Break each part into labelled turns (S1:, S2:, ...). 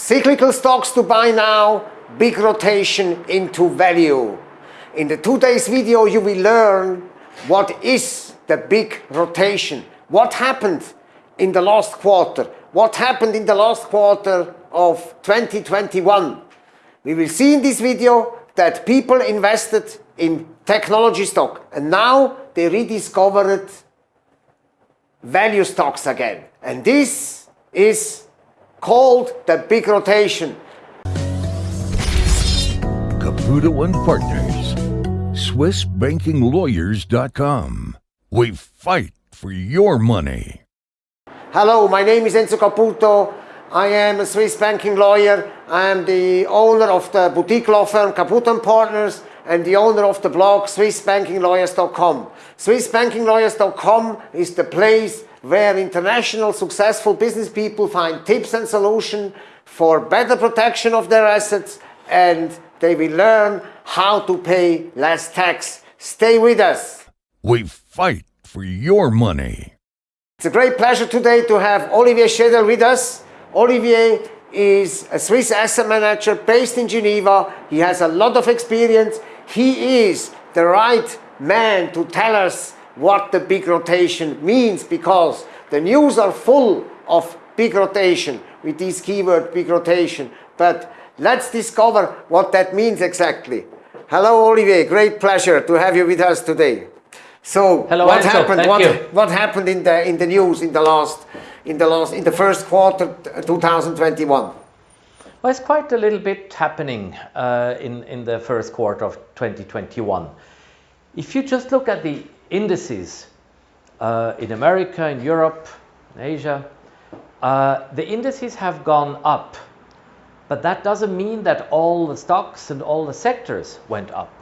S1: Cyclical stocks to buy now, big rotation into value. In the today's video you will learn what is the big rotation, what happened in the last quarter, what happened in the last quarter of 2021. We will see in this video that people invested in technology stock and now they rediscovered value stocks again. And this is called the big rotation.
S2: Caputo and Partners, SwissBankingLawyers.com. We fight for your money.
S1: Hello, my name is Enzo Caputo. I am a Swiss banking lawyer. I am the owner of the boutique law firm Caputo and Partners and the owner of the blog SwissBankingLawyers.com. SwissBankingLawyers.com is the place where international successful business people find tips and solutions for better protection of their assets and they will learn how to pay less tax. Stay with us.
S2: We fight for your money.
S1: It's a great pleasure today to have Olivier Schedel with us. Olivier is a Swiss asset manager based in Geneva. He has a lot of experience. He is the right man to tell us what the big rotation means because the news are full of big rotation with this keyword big rotation. But let's discover what that means exactly. Hello Olivier, great pleasure to have you with us today. So
S3: Hello,
S1: what
S3: Enzo.
S1: happened?
S3: Thank
S1: what,
S3: you.
S1: what happened in the in the news in the last in the last in the first quarter uh, 2021?
S3: Well, it's quite a little bit happening uh, in, in the first quarter of 2021. If you just look at the indices uh, in America, in Europe, in Asia, uh, the indices have gone up, but that doesn't mean that all the stocks and all the sectors went up.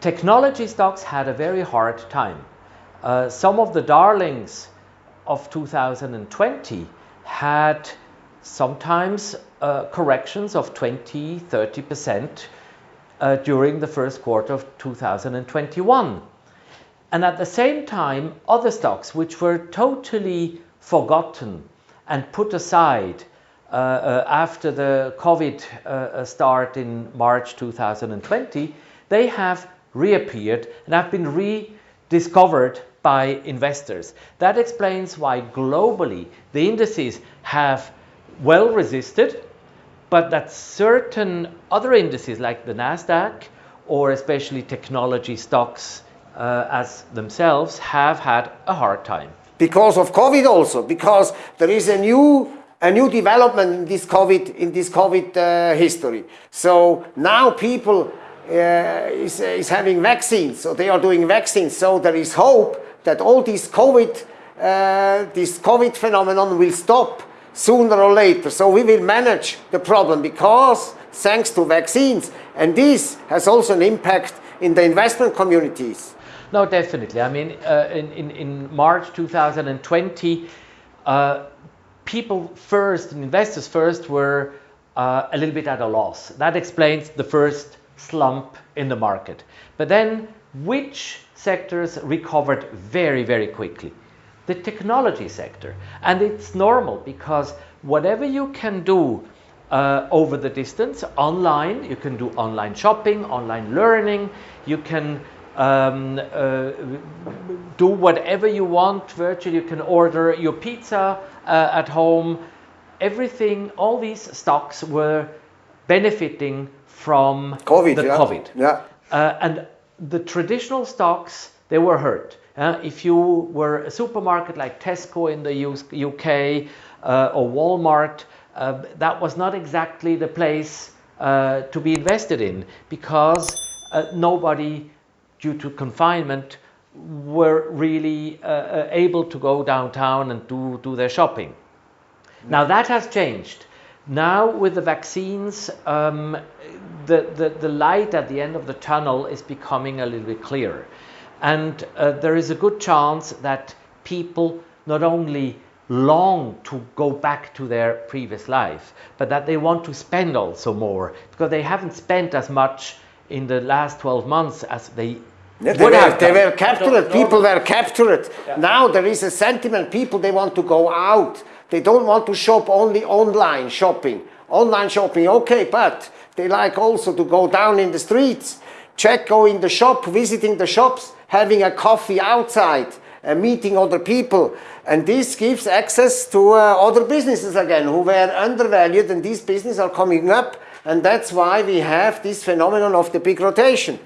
S3: Technology stocks had a very hard time. Uh, some of the darlings of 2020 had sometimes uh, corrections of 20, 30% uh, during the first quarter of 2021. And at the same time, other stocks which were totally forgotten and put aside uh, uh, after the COVID uh, start in March 2020, they have reappeared and have been rediscovered by investors. That explains why globally the indices have well resisted, but that certain other indices like the NASDAQ or especially technology stocks uh, as themselves have had a hard time.
S1: Because of COVID also, because there is a new a new development in this COVID in this COVID uh, history. So now people uh, is, is having vaccines, so they are doing vaccines. So there is hope that all this COVID uh, this COVID phenomenon will stop sooner or later. So we will manage the problem because thanks to vaccines, and this has also an impact in the investment communities.
S3: No, definitely. I mean, uh, in, in, in March 2020, uh, people first, and investors first, were uh, a little bit at a loss. That explains the first slump in the market. But then, which sectors recovered very, very quickly? The technology sector. And it's normal because whatever you can do uh, over the distance, online, you can do online shopping, online learning, you can um, uh, do whatever you want virtually. You can order your pizza uh, at home. Everything, all these stocks were benefiting from
S1: COVID,
S3: the
S1: yeah.
S3: COVID.
S1: Yeah.
S3: Uh, and the traditional stocks, they were hurt. Uh, if you were a supermarket like Tesco in the UK uh, or Walmart, uh, that was not exactly the place uh, to be invested in because uh, nobody due to confinement were really uh, uh, able to go downtown and do, do their shopping. Now that has changed. Now with the vaccines, um, the, the, the light at the end of the tunnel is becoming a little bit clearer. And uh, there is a good chance that people not only long to go back to their previous life, but that they want to spend also more because they haven't spent as much in the last 12 months as they
S1: Yeah, they,
S3: would
S1: were,
S3: have
S1: they were captured, people were captured. Now there is a sentiment, people they want to go out, They don't want to shop only online shopping. Online shopping, okay, but they like also to go down in the streets, check, go in the shop, visiting the shops, having a coffee outside, uh, meeting other people. And this gives access to uh, other businesses again who were undervalued and these businesses are coming up and that's why we have this phenomenon of the big rotation.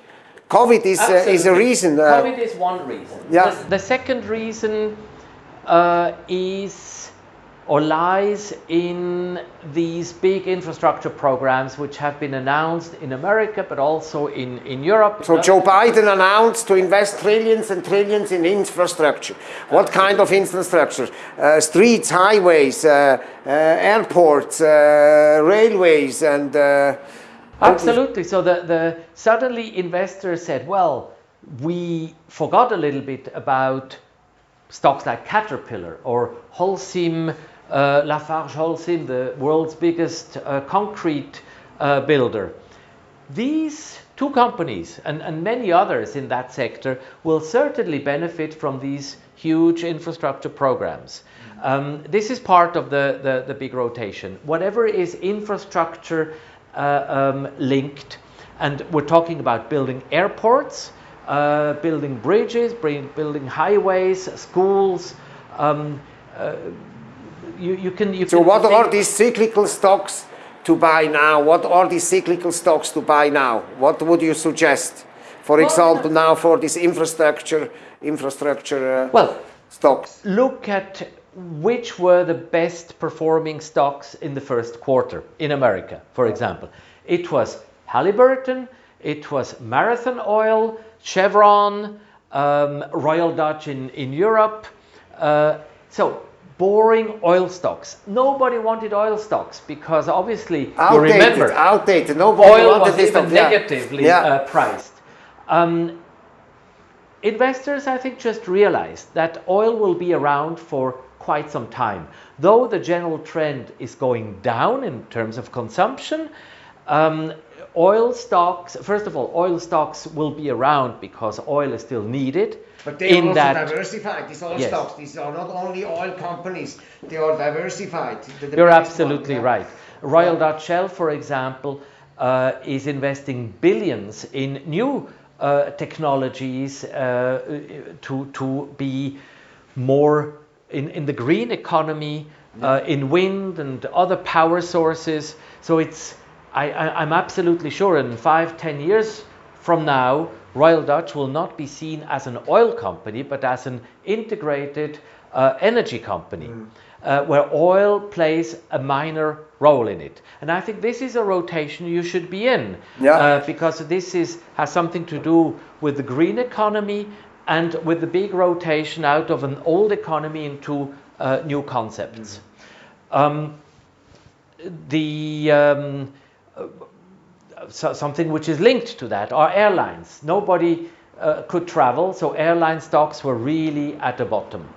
S1: COVID is, uh, is a
S3: Absolutely.
S1: reason. uh,
S3: COVID is one reason.
S1: Yeah.
S3: The, the second reason uh, is or lies in these big infrastructure programs which have been announced in America but also in, in Europe.
S1: So Joe Biden announced to invest trillions and trillions in infrastructure. What kind of infrastructure? Uh, streets, highways, uh, uh, airports, uh, railways, and uh,
S3: Absolutely. So the, the suddenly investors said, well, we forgot a little bit about stocks like Caterpillar or Holcim, uh, Lafarge Holcim, the world's biggest uh, concrete uh, builder. These two companies and, and many others in that sector will certainly benefit from these huge infrastructure programs. Um, this is part of the, the, the big rotation. Whatever is infrastructure uh, um, linked, and we're talking about building airports, uh, building bridges, building highways, schools. Um, uh, you, you can. You
S1: so
S3: can
S1: what are these cyclical stocks to buy now? What are these cyclical stocks to buy now? What would you suggest? For
S3: Well,
S1: example, now for this infrastructure, infrastructure uh,
S3: Well,
S1: stocks.
S3: look at which were the best performing stocks in the first quarter in America, for example. It was Halliburton, it was Marathon Oil, Chevron, um, Royal Dutch in, in Europe. Uh, so, boring oil stocks. Nobody wanted oil stocks because obviously, you remember,
S1: outdated. Nobody
S3: oil was even
S1: stuff.
S3: Negatively
S1: Yeah.
S3: uh, priced. Um, investors, I think, just realized that oil will be around for quite some time. Though the general trend is going down in terms of consumption, um, oil stocks, first of all, oil stocks will be around because oil is still needed.
S1: But they
S3: in
S1: are also
S3: that,
S1: diversified. These oil
S3: Yes.
S1: stocks. These are not only oil companies. They are diversified. The- the
S3: You're absolutely
S1: one, yeah.
S3: right. Royal Dutch Shell, for example, uh, is investing billions in new uh, technologies uh, to, to be more in, in the green economy, uh, in wind and other power sources. So it's, I, I, I'm absolutely sure in five, ten years from now, Royal Dutch will not be seen as an oil company, but as an integrated uh, energy company, uh, where oil plays a minor role in it. And I think this is a rotation you should be in,
S1: Yeah.
S3: uh, because this is has something to do with the green economy and with the big rotation out of an old economy into uh, new concepts. Um, the um, so, something which is linked to that are airlines. Nobody uh, could travel, so airline stocks were really at the bottom.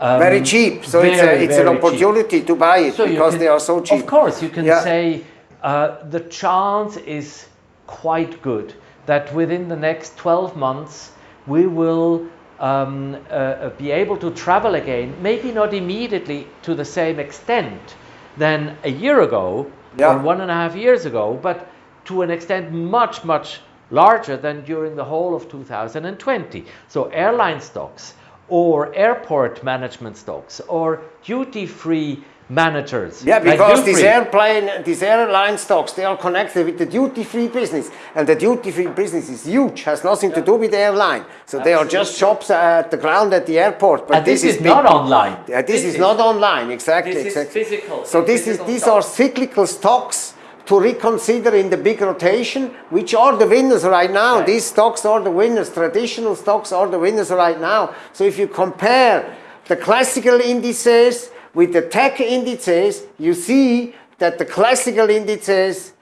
S3: Um,
S1: Very cheap. So it's, a, it's an
S3: very cheap.
S1: opportunity to buy it
S3: So
S1: because
S3: can-
S1: they are so cheap.
S3: Of course, you can
S1: Yeah.
S3: say uh, the chance is quite good that within the next 12 months we will um, uh, uh, be able to travel again, maybe not immediately to the same extent than a year ago
S1: Yeah.
S3: or one and a half years ago, but to an extent much, much larger than during the whole of 2020. So airline stocks or airport management stocks or duty-free managers.
S1: Yeah,
S3: like
S1: because these airplane, these airline stocks, they are connected with the duty-free business, and the duty-free business is huge. Has nothing to do with the airline. So they are just shops at the ground at the airport. But
S3: And this, is,
S1: big-
S3: not online.
S1: Yeah, this, is, not online. Exactly.
S3: this is physical-
S1: So this is these are cyclical stocks to reconsider in the big rotation, which are the winners right now.
S3: Right.
S1: These stocks are the winners. Traditional stocks are the winners right now. So if you compare the classical indices with the tech indices, you see that the classical indices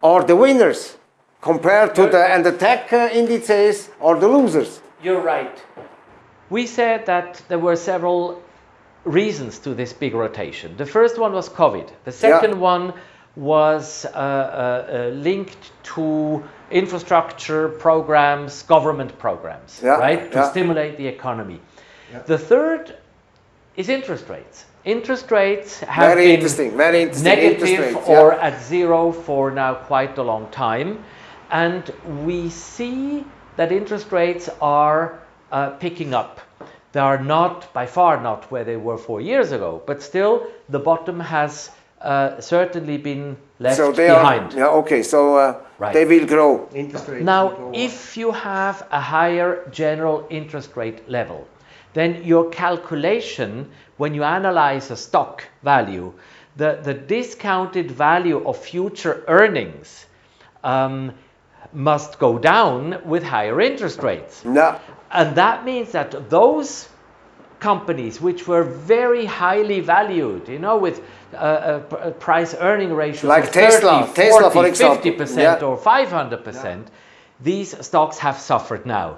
S1: are the winners compared to the and the tech indices are the losers.
S3: You're right. We said that there were several reasons to this big rotation. The first one was COVID. The second one was uh, uh, uh, linked to infrastructure programs, government programs,
S1: Yeah,
S3: right, to
S1: yeah.
S3: stimulate the economy. The third is interest rates. Interest rates have
S1: Very
S3: been
S1: interesting, very interesting. Interest
S3: negative
S1: rates,
S3: or
S1: yeah.
S3: at zero for now quite a long time. And we see that interest rates are uh, picking up. They are not, by far not where they were four years ago, but still the bottom has uh, certainly been left
S1: So they
S3: behind.
S1: are, yeah, okay, so uh,
S3: Right.
S1: they will grow. Interest rates
S3: Now,
S1: go up.
S3: if you have a higher general interest rate level, then your calculation, when you analyze a stock value, the, the discounted value of future earnings um, must go down with higher interest rates.
S1: No,
S3: And that means that those companies which were very highly valued, you know, with uh, uh, uh, price earning ratios
S1: Like
S3: of
S1: Tesla,
S3: 30,
S1: Tesla,
S3: 40,
S1: for example.
S3: 50%
S1: Yeah.
S3: or 500%, these stocks have suffered now.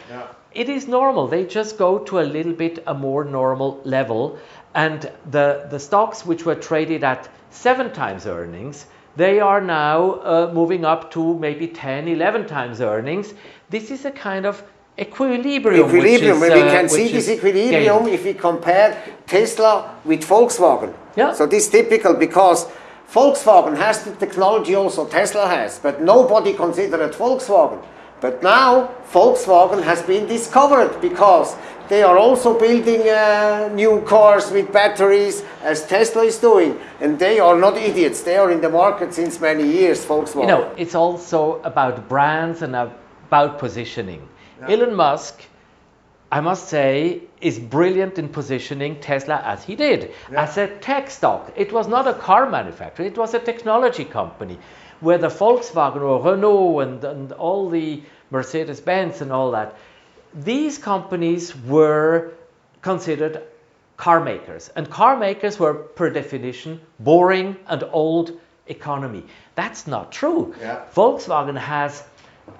S3: It is normal. They just go to a little bit a more normal level. And the, the stocks which were traded at seven times earnings, they are now uh, moving up to maybe 10, 11 times earnings. This is a kind of equilibrium. which
S1: equilibrium.
S3: is,
S1: we
S3: uh,
S1: can see this equilibrium
S3: gained.
S1: if we compare Tesla with Volkswagen.
S3: Yeah.
S1: So this is typical because Volkswagen has the technology also Tesla has, but nobody considered Volkswagen. But now Volkswagen has been discovered because they are also building uh, new cars with batteries as Tesla is doing. And they are not idiots. They are in the market since many years, Volkswagen.
S3: You know, it's also about brands and about positioning. Elon Musk, I must say, is brilliant in positioning Tesla as he did, as a tech stock. It was not a car manufacturer, it was a technology company where the Volkswagen or Renault and, and all the Mercedes Benz and all that, these companies were considered car makers. And car makers were, per definition, boring and old economy. That's not true.
S1: Yeah.
S3: Volkswagen has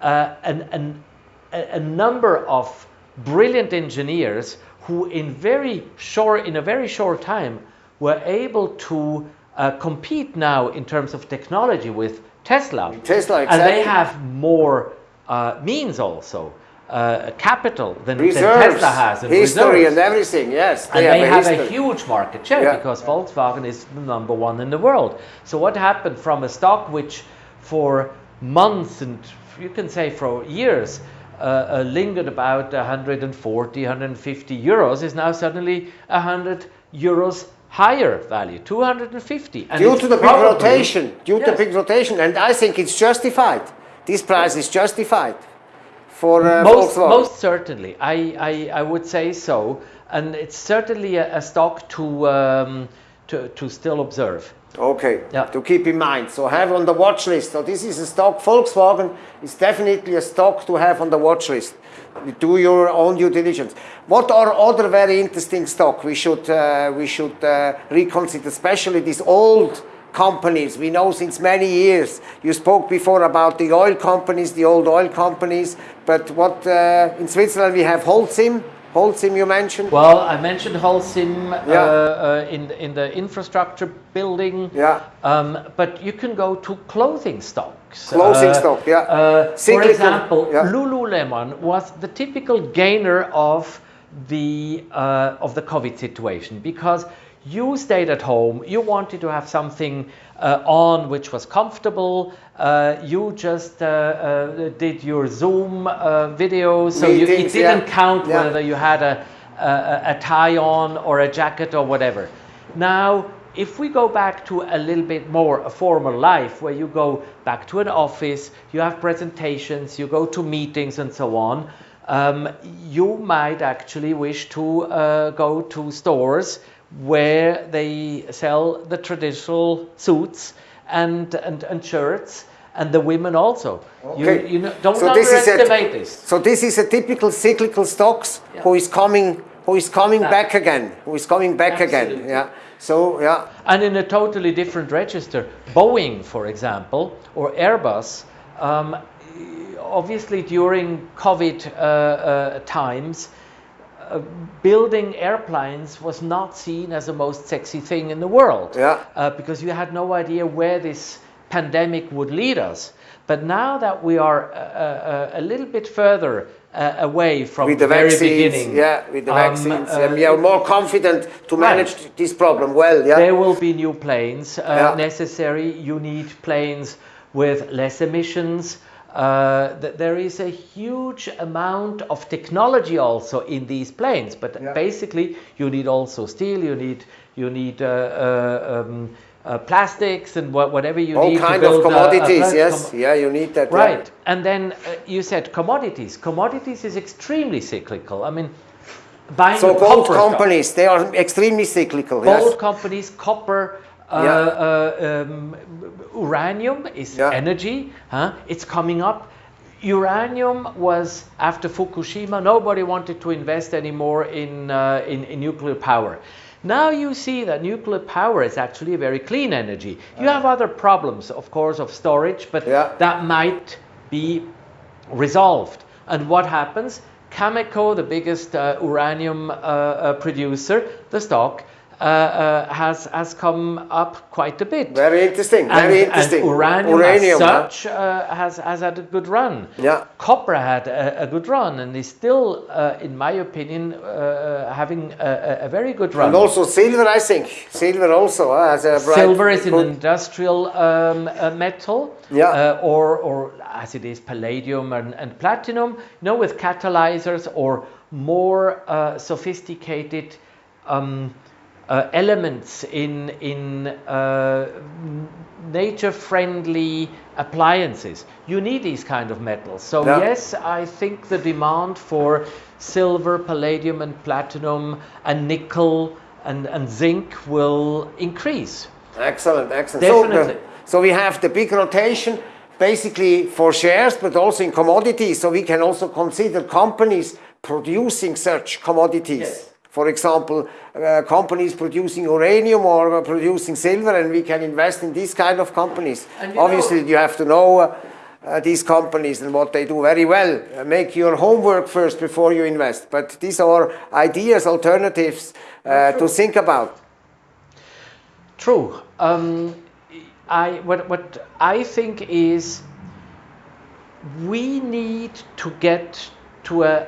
S3: uh, an, an, a, a number of brilliant engineers who, in very short, in a very short time, were able to uh, compete now in terms of technology with Tesla.
S1: Tesla, exactly.
S3: And they have more uh, means also, uh, capital than, than Tesla has. And
S1: history
S3: reserves.
S1: and everything, yes.
S3: And they
S1: a
S3: have a huge market share
S1: Yeah.
S3: because Volkswagen is the number one in the world. So what happened from a stock which for months and you can say for years uh, uh, lingered about 140, 150 euros is now suddenly 100 euros higher value, 250. And
S1: due to the big rotation, due to
S3: Yes.
S1: big rotation, and I think it's justified. This price is justified for uh,
S3: most,
S1: Volkswagen.
S3: most certainly, I, I, I would say so, and it's certainly a, a stock to, um, to to still observe.
S1: Okay,
S3: Yeah.
S1: to keep in mind. So have on the watch list. So this is a stock. Volkswagen is definitely a stock to have on the watch list. Do your own due diligence. What are other very interesting stock we should uh, we should uh, reconsider, especially these old companies we know since many years. You spoke before about the oil companies, the old oil companies, but what uh, in Switzerland we have Holcim. Holcim you mentioned.
S3: Well, I mentioned Holcim uh,
S1: Yeah.
S3: uh, in the, in the infrastructure building.
S1: Yeah.
S3: Um, but you can go to clothing stocks.
S1: Clothing stock, yeah.
S3: Uh, for example,
S1: yeah.
S3: Lululemon was the typical gainer of the uh, of the COVID situation because you stayed at home. You wanted to have something uh, on which was comfortable. Uh, you just uh, uh, did your Zoom uh, videos, so you, it didn't
S1: yeah.
S3: count
S1: Yeah.
S3: whether you had a, a, a tie on or a jacket or whatever. Now, if we go back to a little bit more a formal life where you go back to an office, you have presentations, you go to meetings and so on, um, you might actually wish to uh, go to stores where they sell the traditional suits and, and, and shirts and the women also.
S1: Okay.
S3: You, you know, don't
S1: So this is a-
S3: underestimate this.
S1: So this is a typical cyclical stocks
S3: Yeah.
S1: who is coming who is coming
S3: Yeah.
S1: back again, who is coming back again. Yeah. So yeah.
S3: And in a totally different register, Boeing, for example, or Airbus, um, obviously during COVID uh, uh, times, uh, building airplanes was not seen as the most sexy thing in the world.
S1: Yeah.
S3: Uh, because you had no idea where this pandemic would lead us. But now that we are uh, uh, a little bit further uh, away from
S1: with the
S3: very
S1: vaccines,
S3: beginning,
S1: yeah, with the
S3: um,
S1: vaccines,
S3: uh,
S1: we are more confident to manage this problem well. Yeah,
S3: there will be new planes uh,
S1: Yeah.
S3: necessary. You need planes with less emissions. Uh, th- there is a huge amount of technology also in these planes, but
S1: Yeah.
S3: basically you need also steel. You need you need uh, uh, um, uh, plastics and wha- whatever you
S1: all
S3: need
S1: kind
S3: to
S1: of
S3: build a- a
S1: commodities. yes,
S3: Com-
S1: yeah, you need that.
S3: Right. And then uh, you said commodities. Commodities is extremely cyclical. I mean, buying
S1: So gold
S3: copper stock-
S1: companies, they are extremely cyclical.
S3: Gold
S1: yes.
S3: companies, copper, uh,
S1: Yeah.
S3: uh, um, uranium is
S1: Yeah.
S3: energy. Huh? It's coming up. Uranium was after Fukushima. Nobody wanted to invest anymore in, uh, in in nuclear power. Now you see that nuclear power is actually a very clean energy. You have other problems, of course, of storage, but
S1: Yeah.
S3: that might be resolved. And what happens? Cameco, the biggest uh, uranium uh, uh, producer, the stock, uh, uh, has has come up quite a bit.
S1: Very interesting.
S3: and,
S1: Very
S3: and
S1: interesting.
S3: uranium,
S1: Uranium,
S3: as such uh, has has had a good run.
S1: Yeah.
S3: Copper had a, a good run and is still, uh, in my opinion, uh, having a, a- very good run.
S1: And also silver, I think. Silver also has a bright.
S3: Silver is an industrial um, uh, metal,
S1: Yeah.
S3: uh, or, or as it is palladium and, and platinum, you know, with catalyzers or more uh, sophisticated um, uh, elements in in uh, nature-friendly appliances. You need these kind of metals. So
S1: Yeah.
S3: yes, I think the demand for silver, palladium, and platinum, and nickel and, and zinc will increase.
S1: Excellent, excellent. So,
S3: Definitely.
S1: the- so we have the big rotation basically for shares, but also in commodities. So we can also consider companies producing such commodities.
S3: Yes.
S1: For example, uh, companies producing uranium or producing silver, and we can invest in these kind of companies. Obviously,
S3: know-
S1: you have to know uh, these companies and what they do very well. Uh, make your homework first before you invest. But these are ideas, alternatives uh, to think about.
S3: True. Um, I what what I think is we need to get to a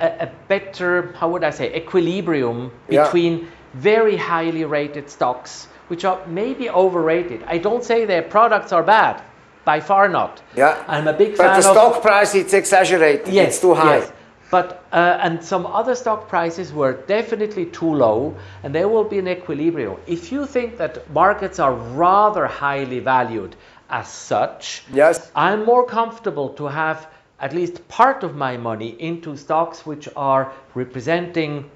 S3: a, a better how would I say equilibrium
S1: Yeah.
S3: between very highly rated stocks which are maybe overrated. I don't say their products are bad, by far not.
S1: Yeah.
S3: I'm a big
S1: But
S3: fan
S1: the
S3: of
S1: stock price, it's exaggerated.
S3: Yes,
S1: it's too high.
S3: yes. But uh, and some other stock prices were definitely too low, and there will be an equilibrium. If you think that markets are rather highly valued as such,
S1: Yes.
S3: I'm more comfortable to have at least part of my money into stocks which are representing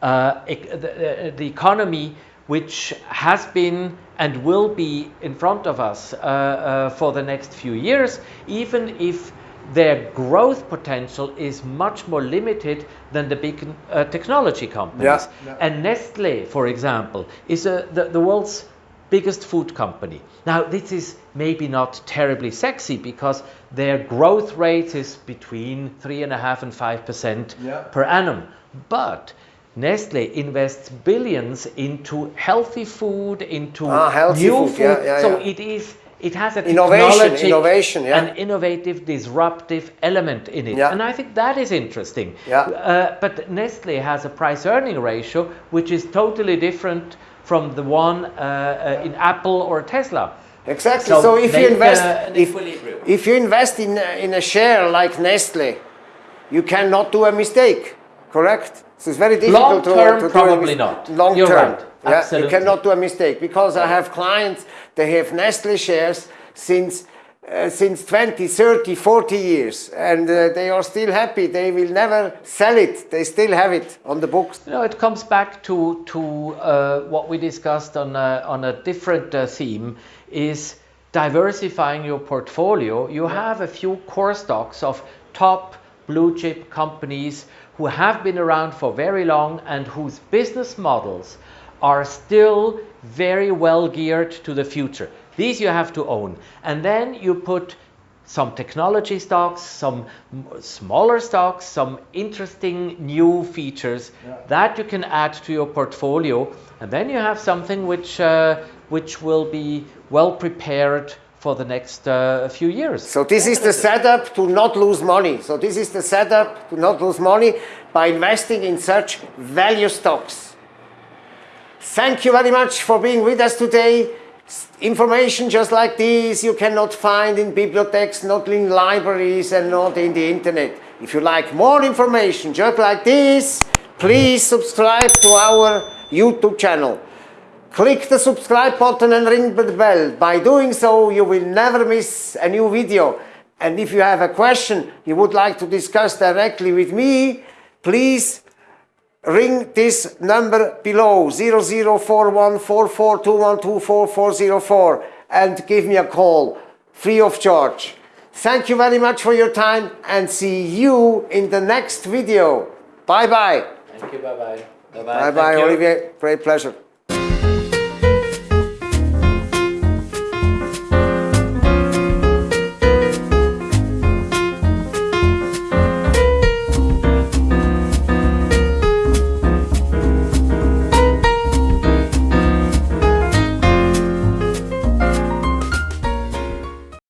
S3: uh, the, the economy which has been and will be in front of us uh, uh, for the next few years, even if their growth potential is much more limited than the big uh, technology companies.
S1: Yeah.
S3: And Nestle, for example, is uh, the, the world's biggest food company. Now, this is maybe not terribly sexy because their growth rate is between three and a half and five percent
S1: Yeah.
S3: per annum. But Nestle invests billions into healthy food, into
S1: Ah, healthy
S3: new
S1: food, yeah, yeah,
S3: so it is. It has a
S1: Innovation, innovation, yeah.
S3: an innovative, disruptive element in it,
S1: Yeah.
S3: and I think that is interesting.
S1: Yeah.
S3: Uh, but Nestle has a price-earning ratio which is totally different from the one uh, uh, in Apple or Tesla.
S1: Exactly.
S3: So
S1: So, if you invest,
S3: uh,
S1: if, if you invest in in a share like Nestle, you cannot do a mistake. Correct. So it's very difficult
S3: Long
S1: to,
S3: term,
S1: to a
S3: probably not.
S1: Long
S3: You're
S1: term.
S3: right.
S1: Yeah,
S3: Absolutely.
S1: you cannot do a mistake because I have clients. They have Nestle shares since. Uh, since 20, 30, 40 years, and uh, they are still happy. They will never sell it. They still have it on the books.
S3: You know, it comes back to to uh, what we discussed on a, on a different uh, theme is diversifying your portfolio. You have a few core stocks of top blue chip companies who have been around for very long and whose business models are still very well geared to the future. These you have to own. And then you put some technology stocks, some smaller stocks, some interesting new features that you can add to your portfolio. And then you have something which uh, which will be well prepared for the next uh, few years.
S1: So this is the setup to not lose money. So this is the setup to not lose money by investing in such value stocks. Thank you very much for being with us today. Information just like this you cannot find in bibliotheques, not in libraries and not in the internet. If you like more information just like this, please subscribe to our YouTube channel. Click the subscribe button and ring the bell. By doing so, you will never miss a new video. And if you have a question you would like to discuss directly with me, please ring this number below 00414421244404 and give me a call free of charge. Thank you very much for your time and see you in the next video. Bye bye.
S3: Thank you. Bye bye.
S1: Bye bye, Olivier. Great pleasure.